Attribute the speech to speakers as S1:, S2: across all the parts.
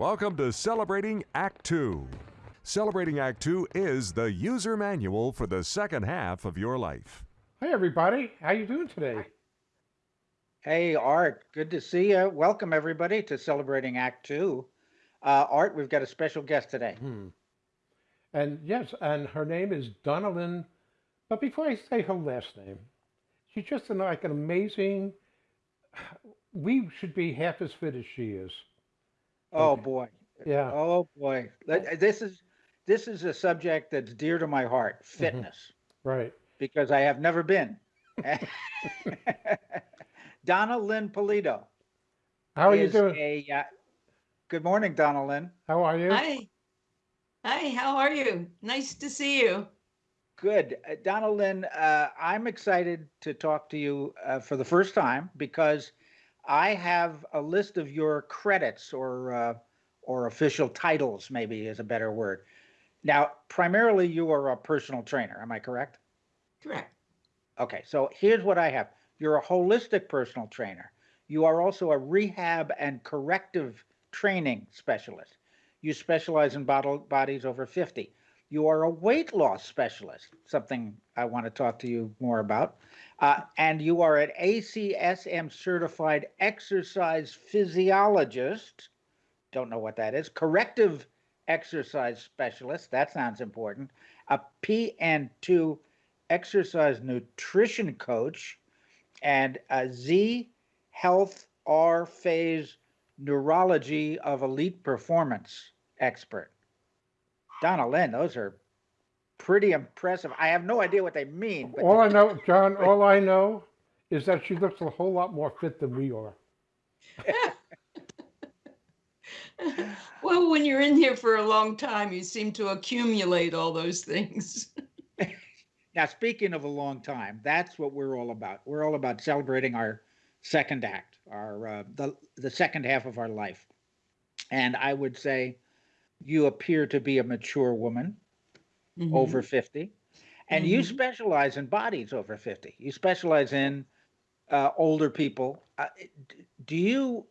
S1: Welcome to Celebrating Act Two. Celebrating Act Two is the user manual for the second half of your life.
S2: Hi, everybody. How you doing today?
S3: Hey, Art, good to see you. Welcome, everybody, to Celebrating Act Two. Uh, Art, we've got a special guest today.
S2: Hmm. And yes, and her name is Donalyn. But before I say her last name, she's just an, like an amazing. We should be half as fit as she is.
S3: Oh
S2: Okay.
S3: boy.
S2: Yeah.
S3: Oh boy. This is this is a subject that's dear to my heart,
S2: Mm-hmm.
S3: fitness,
S2: Right.
S3: because I have never been. Donna Lynn Polito.
S2: How are you doing?
S3: A, uh, good morning, Donna Lynn.
S2: How are you?
S4: Hi. Hi, how are you? Nice to see you.
S3: Good. Uh, Donna Lynn, uh, I'm excited to talk to you uh, for the first time because I have a list of your credits or uh, or official titles, maybe is a better word. Now, primarily you are a personal trainer, am I correct?
S4: Correct.
S3: Okay, so here's what I have. You're a holistic personal trainer. You are also a rehab and corrective training specialist. You specialize in bottle, bodies over 50. You are a weight loss specialist, something I want to talk to you more about. Uh, and you are an ACSM certified exercise physiologist. Don't know what that is. Corrective exercise specialist. That sounds important. A PN2 exercise nutrition coach and a Z Health R Phase Neurology of Elite Performance expert. Donna Lynn, those are pretty impressive. I have no idea what they mean, but
S2: all I know, John, all I know is that she looks a whole lot more fit than we are.
S4: Well, when you're in here for a long time, you seem to accumulate all those things.
S3: now speaking of a long time, that's what we're all about. We're all about celebrating our second act, our uh, the the second half of our life. And I would say you appear to be a mature woman.
S4: Mhm.
S3: over 50 and you
S4: Mhm.
S3: specialize in bodies over 50 you specialize in uh, older people uh, do you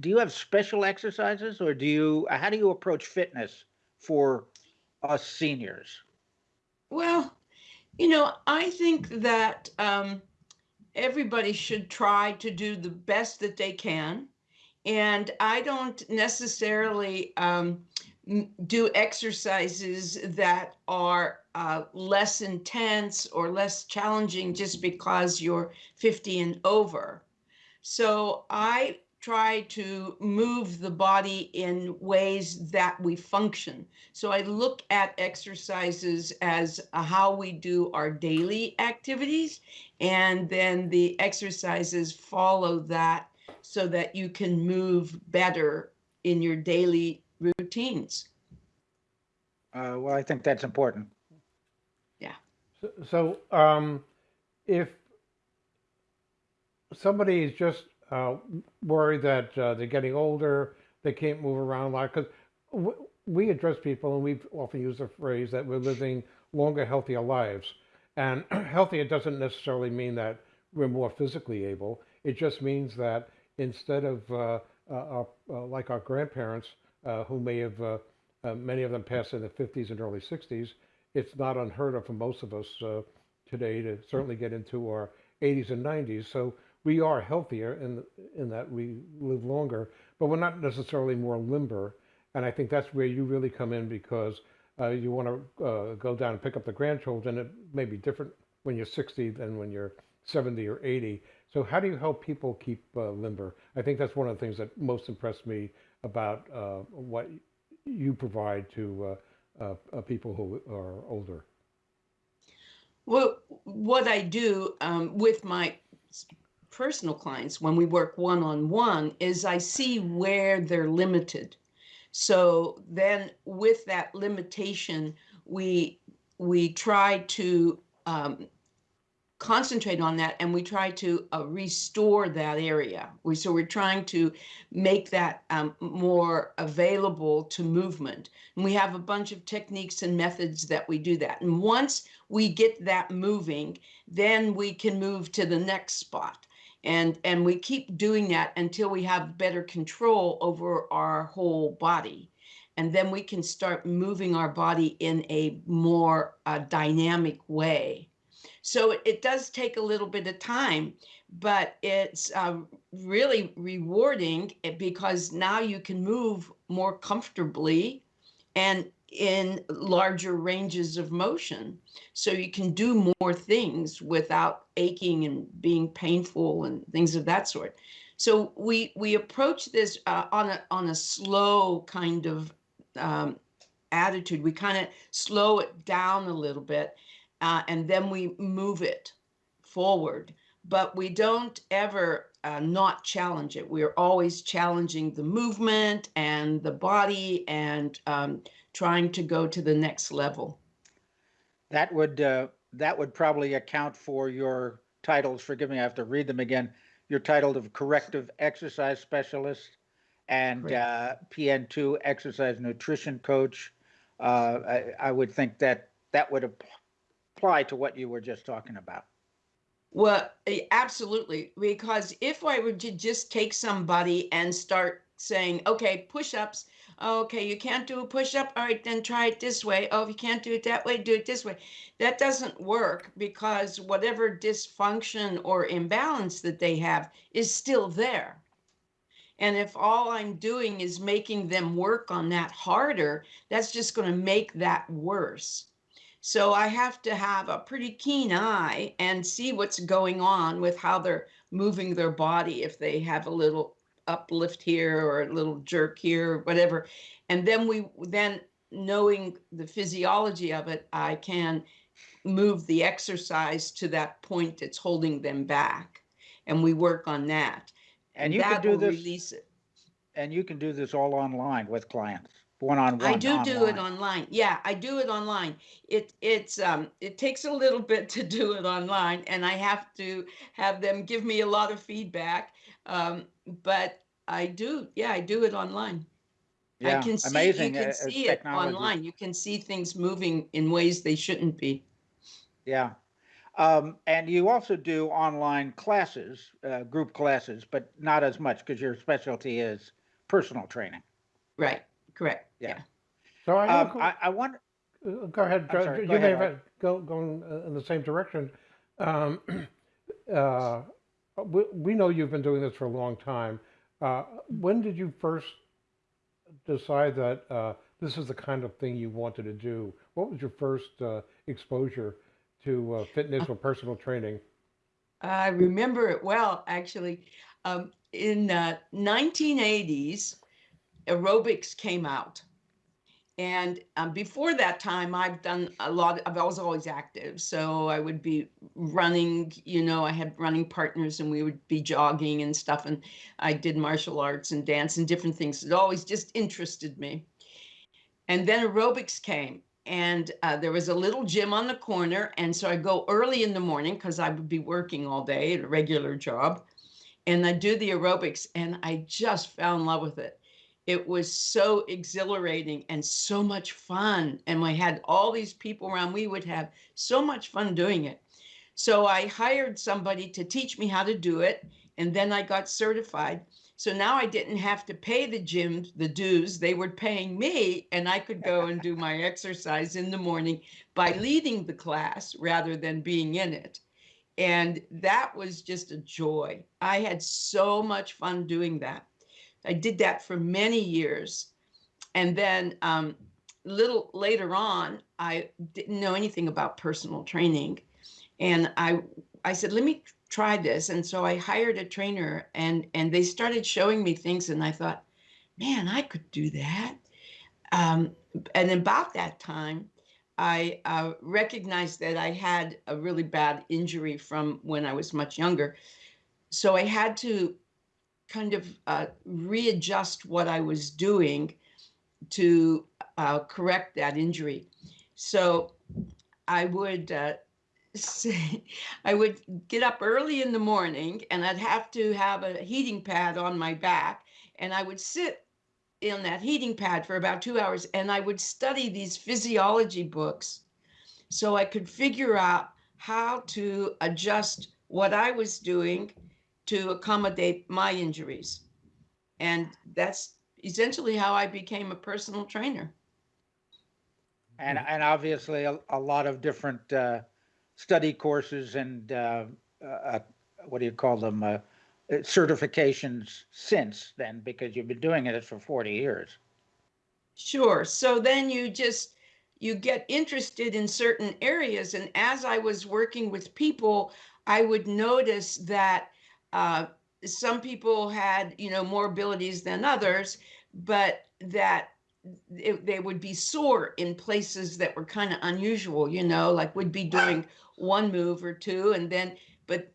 S3: do you have special exercises or do you how do you approach fitness for us seniors
S4: Well, you know, I think that um, everybody should try to do the best that they can. And I don't necessarily um, do exercises that are uh, less intense or less challenging just because you're 50 and over. So I try to move the body in ways that we function. So I look at exercises as uh, how we do our daily activities, and then the exercises follow that so that you can move better in your daily routines.
S3: uh, well i think that's important
S2: So, so um, if somebody is just uh, worried that uh, they're getting older, they can't move around a lot, because we address people and we've often use the phrase that we're living longer, healthier lives. And healthier doesn't necessarily mean that we're more physically able. It just means that instead of uh, uh, our, uh, like our grandparents, uh, who may have, uh, uh, many of them passed in the 50s and early 60s, it's not unheard of for most of us uh, today to certainly get into our 80s and 90s. So we are healthier in in that we live longer, but we're not necessarily more limber. And I think that's where you really come in because uh, you want to uh, go down and pick up the grandchildren. It may be different when you're 60 than when you're 70 or 80. So how do you help people keep uh, limber? I think that's one of the things that most impressed me about uh, what you provide to uh, uh, uh, people who are older.
S4: Well, what I do um, with my personal clients when we work one on one is I see where they're limited. So then, with that limitation, we we try to um, concentrate on that and we try to uh, restore that area. We, so we're trying to make that um, more available to movement. And we have a bunch of techniques and methods that we do that. And once we get that moving, then we can move to the next spot. And, and we keep doing that until we have better control over our whole body. And then we can start moving our body in a more uh, dynamic way. So it, it, does take a little bit of time, but it's uh, really rewarding eh, because now you can move more comfortably and in larger ranges of motion. So you can do more things without aching and being painful and things of that sort. So we we approach this uh, on a on a slow kind of um, attitude. We kind of slow it down a little bit, uh, and then we move it forward. But we don't ever uh, not challenge it. We are always challenging the movement and the body and um, trying to go to the next level.
S3: That would uh, that would probably account for your titles. Forgive me, I have to read them again. Your title of corrective exercise specialist and uh, PN2 exercise nutrition coach. Uh, I, I, would think that that would apply to what you were just talking about.
S4: Well, eh, absolutely. Because if I were to just take somebody and start saying, okay, push ups, okay, you can't do a push up. All right, then try it this way. Oh, if you can't do it that way, do it this way. That doesn't work because whatever dysfunction or imbalance that they have is still there. And if all I'm doing is making them work on that harder, that's just going to make that worse. So I have to have a pretty keen eye and see what's going on with how they're moving their body if they have a little uplift here or a little jerk here or whatever. And then we then knowing the physiology of it, I can move the exercise to that point that's holding them back. And we work on that
S3: and you can do this release it. And you can do this all online with clients, one on one.
S4: I do online. do it online. Yeah, I do it online. It it's um it takes a little bit to do it online, and I have to have them give me a lot of feedback. Um, but I do, yeah, I do it online.
S3: Yeah,
S4: I can see,
S3: amazing.
S4: You can see it online. You can see things moving in ways they shouldn't be.
S3: Yeah, um, and you also do online classes, uh, group classes, but not as much because your specialty is personal training.
S4: Right. Correct.
S3: Yeah.
S4: yeah.
S2: So I,
S3: um, I, I wonder.
S2: Uh, go ahead. Sorry, you go may have go going uh, in the same direction. Um, uh, we, we know you've been doing this for a long time. Uh, when did you first decide that uh, this is the kind of thing you wanted to do? What was your first uh, exposure to uh, fitness or personal training?
S4: I remember it well, actually. Um, in the 1980s, aerobics came out. And um, before that time, I've done a lot, of, I was always active. So I would be running, you know, I had running partners and we would be jogging and stuff. And I did martial arts and dance and different things. It always just interested me. And then aerobics came and uh, there was a little gym on the corner and so i go early in the morning because i would be working all day at a regular job and i do the aerobics and i just fell in love with it it was so exhilarating and so much fun and we had all these people around we would have so much fun doing it so i hired somebody to teach me how to do it and then i got certified so now I didn't have to pay the gym the dues. They were paying me, and I could go and do my exercise in the morning by leading the class rather than being in it. And that was just a joy. I had so much fun doing that. I did that for many years. And then um, little later on, I didn't know anything about personal training. And I, I said, let me try this. And so I hired a trainer and and they started showing me things and I thought, man, I could do that. Um, and about that time, I uh, recognized that I had a really bad injury from when I was much younger. So I had to kind of uh, readjust what I was doing to uh, correct that injury. So I would uh, I would get up early in the morning and I'd have to have a heating pad on my back and I would sit in that heating pad for about two hours and I would study these physiology books so I could figure out how to adjust what I was doing to accommodate my injuries. And that's essentially how I became a personal trainer.
S3: And, and obviously a, a lot of different uh, study courses and uh, uh, what do you call them? Uh, certifications since then, because you've been doing it for 40 years.
S4: Sure. So then you just you get interested in certain areas, and as I was working with people, I would notice that uh, some people had you know more abilities than others, but that it, they would be sore in places that were kind of unusual. You know, like would be doing one move or two, and then but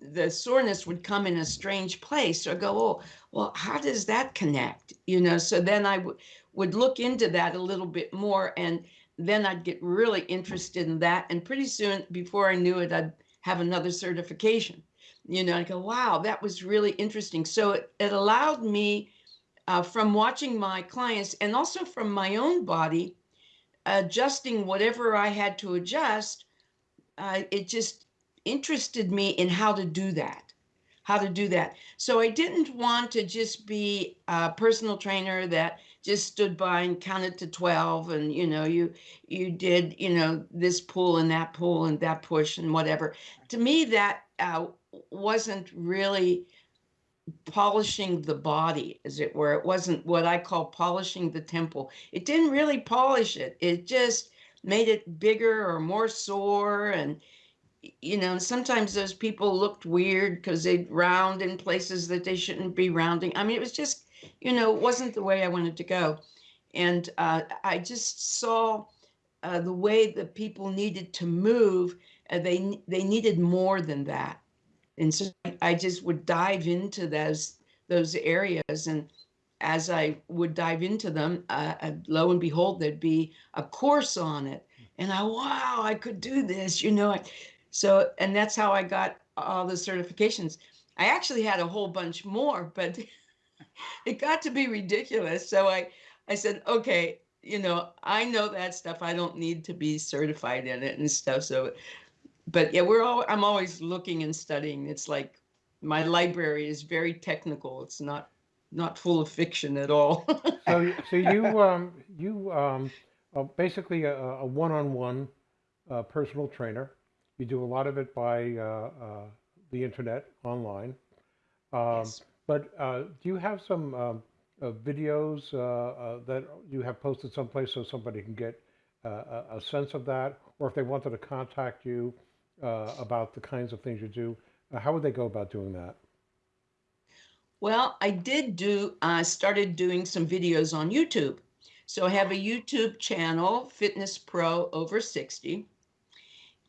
S4: the soreness would come in a strange place. or go, oh, well, how does that connect? You know, so then I would look into that a little bit more and then I'd get really interested in that. And pretty soon, before I knew it, I'd have another certification. You know, I go, wow, that was really interesting. So it, it allowed me uh, from watching my clients and also from my own body, adjusting whatever I had to adjust. Uh, it just interested me in how to do that how to do that so i didn't want to just be a personal trainer that just stood by and counted to 12 and you know you you did you know this pull and that pull and that push and whatever. To me that uh, wasn't really polishing the body as it were. It wasn't what i call polishing the temple. It didn't really polish it. It just made it bigger or more sore and you know, sometimes those people looked weird because they'd round in places that they shouldn't be rounding. I mean, it was just, you know, it wasn't the way I wanted to go. And uh, I just saw uh, the way that people needed to move. Uh, they they needed more than that, and so I just would dive into those those areas. And as I would dive into them, uh, uh, lo and behold, there'd be a course on it. And I, wow, I could do this. You know, so, and that's how I got all the certifications. I actually had a whole bunch more, but it got to be ridiculous. So I, I said, okay, you know, I know that stuff. I don't need to be certified in it and stuff. So, but yeah, we're all, I'm always looking and studying. It's like my library is very technical. It's not, not full of fiction at all.
S2: So, so you, um, you, um, are basically a, a one-on-one, uh, personal trainer. You do a lot of it by uh, uh, the internet, online. Um,
S4: Yes.
S2: But uh, do you have some um, uh, videos uh, uh, that you have posted someplace so somebody can get uh, a, sense of that? Or if they wanted to contact you about the kinds of things you do, how would they go about doing that?
S4: Well, I did do, I started doing some videos on YouTube. So I have a YouTube channel, Fitness Pro Over 60.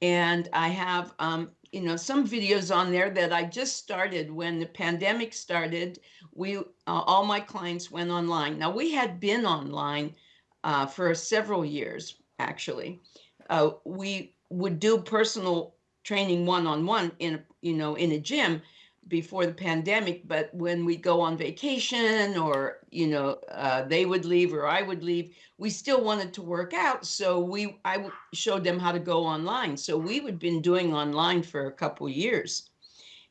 S4: And I have, um, you know, some videos on there that I just started when the pandemic started. We, uh, all my clients went online. Now we had been online uh, for several years, actually. Uh, we would do personal training one-on-one in, you know, in a gym before the pandemic. But when we go on vacation or, you know, uh, they would leave or I would leave, we still wanted to work out. So we, I showed them how to go online. So we would been doing online for a couple years.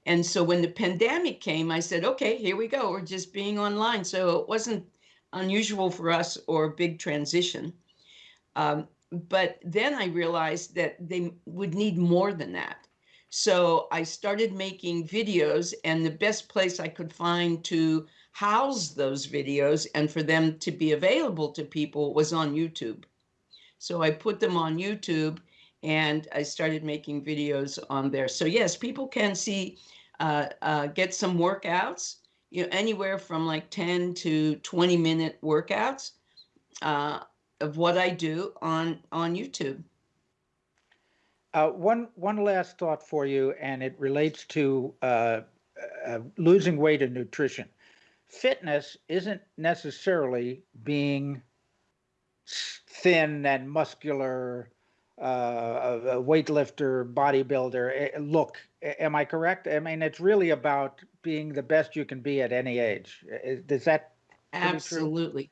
S4: And so when the pandemic came, I said, okay, here we go. We're just being online. So it wasn't unusual for us or a big transition. Um, but then I realized that they would need more than that. So I started making videos, and the best place I could find to house those videos and for them to be available to people was on YouTube. So I put them on YouTube and I started making videos on there. So yes, people can see, uh, uh, get some workouts, you know, anywhere from like 10 to 20 minute workouts uh, of what I do on on YouTube.
S3: Uh, one one last thought for you, and it relates to uh, uh, losing weight and nutrition. Fitness isn't necessarily being thin and muscular, uh, a weightlifter, bodybuilder eh, look. Am I correct? I mean, it's really about being the best you can be at any age. Does that?
S4: Absolutely.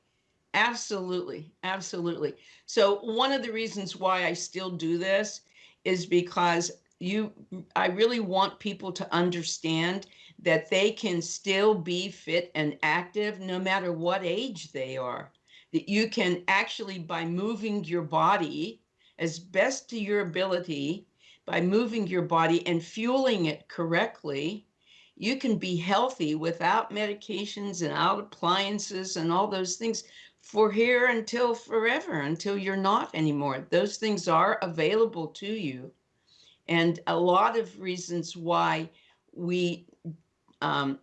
S4: Absolutely. Absolutely. So one of the reasons why I still do this is because you I really want people to understand that they can still be fit and active no matter what age they are. That you can actually, by moving your body as best to your ability, by moving your body and fueling it correctly, you can be healthy without medications and out appliances and all those things for here until forever, until you're not anymore. Those things are available to you. And a lot of reasons why we um,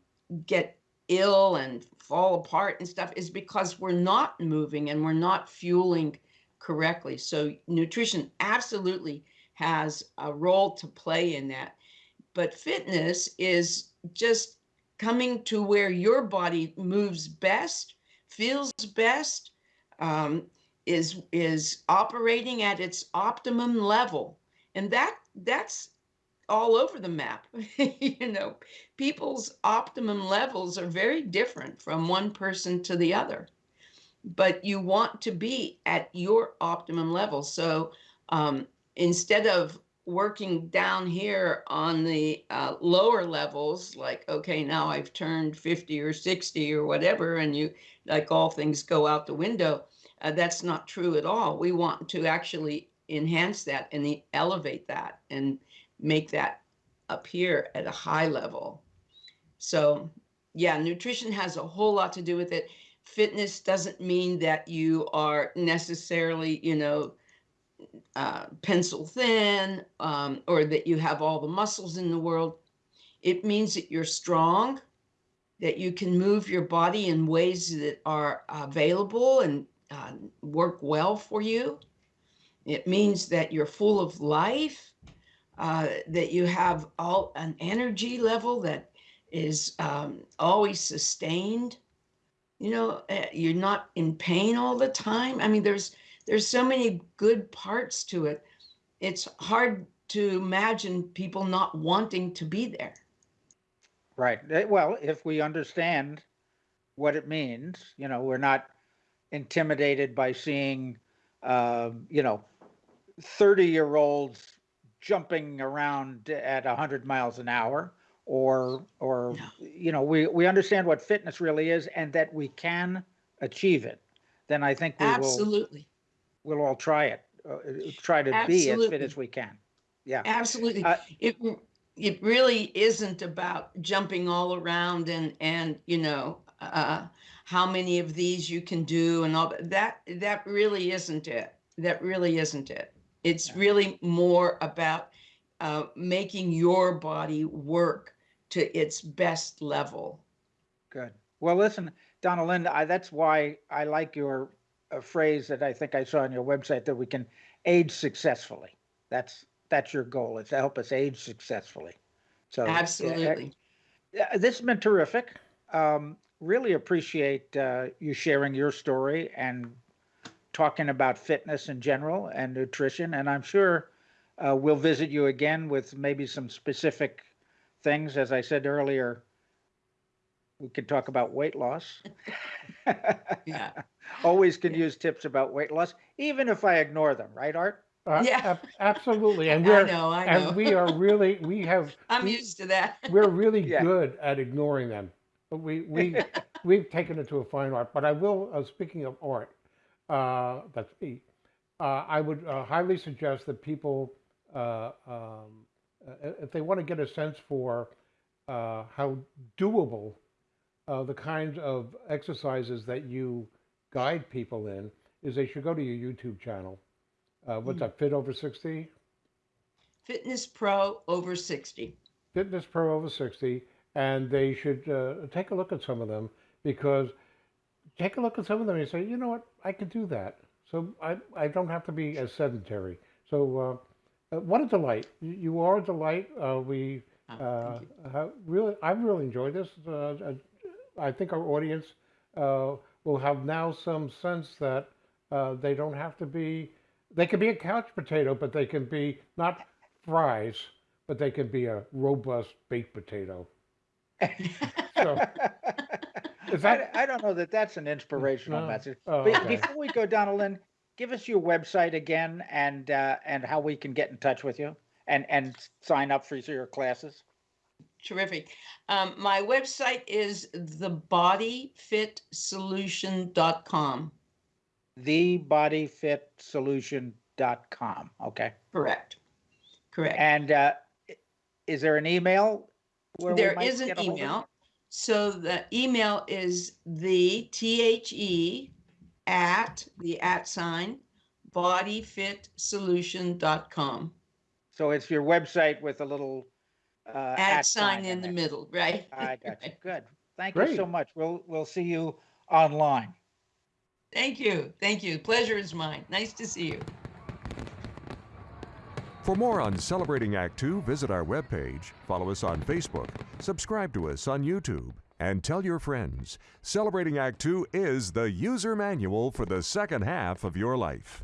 S4: get ill and fall apart and stuff is because we're not moving and we're not fueling correctly. So, nutrition absolutely has a role to play in that. But fitness is just coming to where your body moves best, feels best, um, is is operating at its optimum level, and that that's all over the map. you know, people's optimum levels are very different from one person to the other, but you want to be at your optimum level. So um, instead of working down here on the uh, lower levels, like, okay, now I've turned 50 or 60 or whatever, and you, like all things go out the window, uh, that's not true at all. We want to actually enhance that and elevate that and make that appear at a high level. So, yeah, nutrition has a whole lot to do with it. Fitness doesn't mean that you are necessarily, you know, uh, pencil thin um, or that you have all the muscles in the world. It means that you're strong, that you can move your body in ways that are available and uh, work well for you. It means that you're full of life, uh, that you have all an energy level that is um, always sustained. You know, uh, you're not in pain all the time. I mean, there's there's so many good parts to it. It's hard to imagine people not wanting to be there.
S3: Right. Well, if we understand what it means, you know, we're not intimidated by seeing, um, you know, 30 year olds jumping around at 100 miles an hour or or
S4: No.
S3: you know we we understand what fitness really is and that we can achieve it then i think we will
S4: Absolutely.
S3: We'll all try it uh, try to be as fit as we can yeah
S4: Absolutely.
S3: Uh,
S4: it it really isn't about jumping all around and and you know uh, how many of these you can do and all that. That that really isn't it. That really isn't it. It's
S3: Yeah.
S4: really more about uh, making your body work to its best level.
S3: Good. Well, listen, Donna Linda, I, that's why I like your uh, phrase that I think I saw on your website that we can age successfully. That's that's your goal is to help us age successfully. So
S4: Absolutely.
S3: uh, this has been terrific. Um, really appreciate uh, you sharing your story and talking about fitness in general and nutrition. And I'm sure uh, we'll visit you again with maybe some specific things. As I said earlier, we could talk about weight loss.
S4: Yeah.
S3: Always can use tips about weight loss, even if I ignore them, right, Art?
S2: Uh,
S4: Yeah.
S2: ab- absolutely. And we're
S4: know. I know.
S2: and we are really we have
S4: I'm
S2: we,
S4: used to that.
S2: we're really
S3: Yeah.
S2: good at ignoring them. But we we we've taken it to a fine art. But I will. Uh, speaking of art, uh, that's me. Uh, I would uh, highly suggest that people, uh, um, uh, if they want to get a sense for uh, how doable uh, the kinds of exercises that you guide people in, is they should go to your YouTube channel. Uh, what's that? Fit over sixty.
S4: Fitness Pro over 60.
S2: Fitness Pro over 60, and they should uh, take a look at some of them because take a look at some of them and say, you know what, I could do that. So I, I don't have to be as sedentary. So uh, uh, what a delight! You, you are a delight. Uh, we
S4: Oh,
S2: uh, have really, I've really enjoyed this. I think our audience uh, will have now some sense that uh, they don't have to be. They can be a couch potato, but they can be not fries, but they can be a robust baked potato. So, is
S3: I,
S2: that
S3: I don't know that that's an inspirational
S2: No.
S3: message.
S2: Oh,
S3: But
S2: okay.
S3: before we go, Donaldin, give us your website again and uh, and how we can get in touch with you and and sign up for your classes.
S4: Terrific. Um, my website is thebodyfitsolution.com.
S3: Thebodyfitsolution.com. Okay.
S4: Correct. Correct.
S3: And uh, is there an email? where we might
S4: is an
S3: get a hold of you?
S4: email. So the email is the T H E at the at sign bodyfitsolution.com.
S3: So it's your website with a little uh,
S4: At sign in the
S3: there.
S4: middle, right?
S3: I got you. Good. Thank you so much. We'll we'll see you online.
S4: Thank you. Thank you. Pleasure is mine. Nice to see you.
S1: For more on Celebrating Act Two, visit our webpage, follow us on Facebook, subscribe to us on YouTube, and tell your friends. Celebrating Act Two is the user manual for the second half of your life.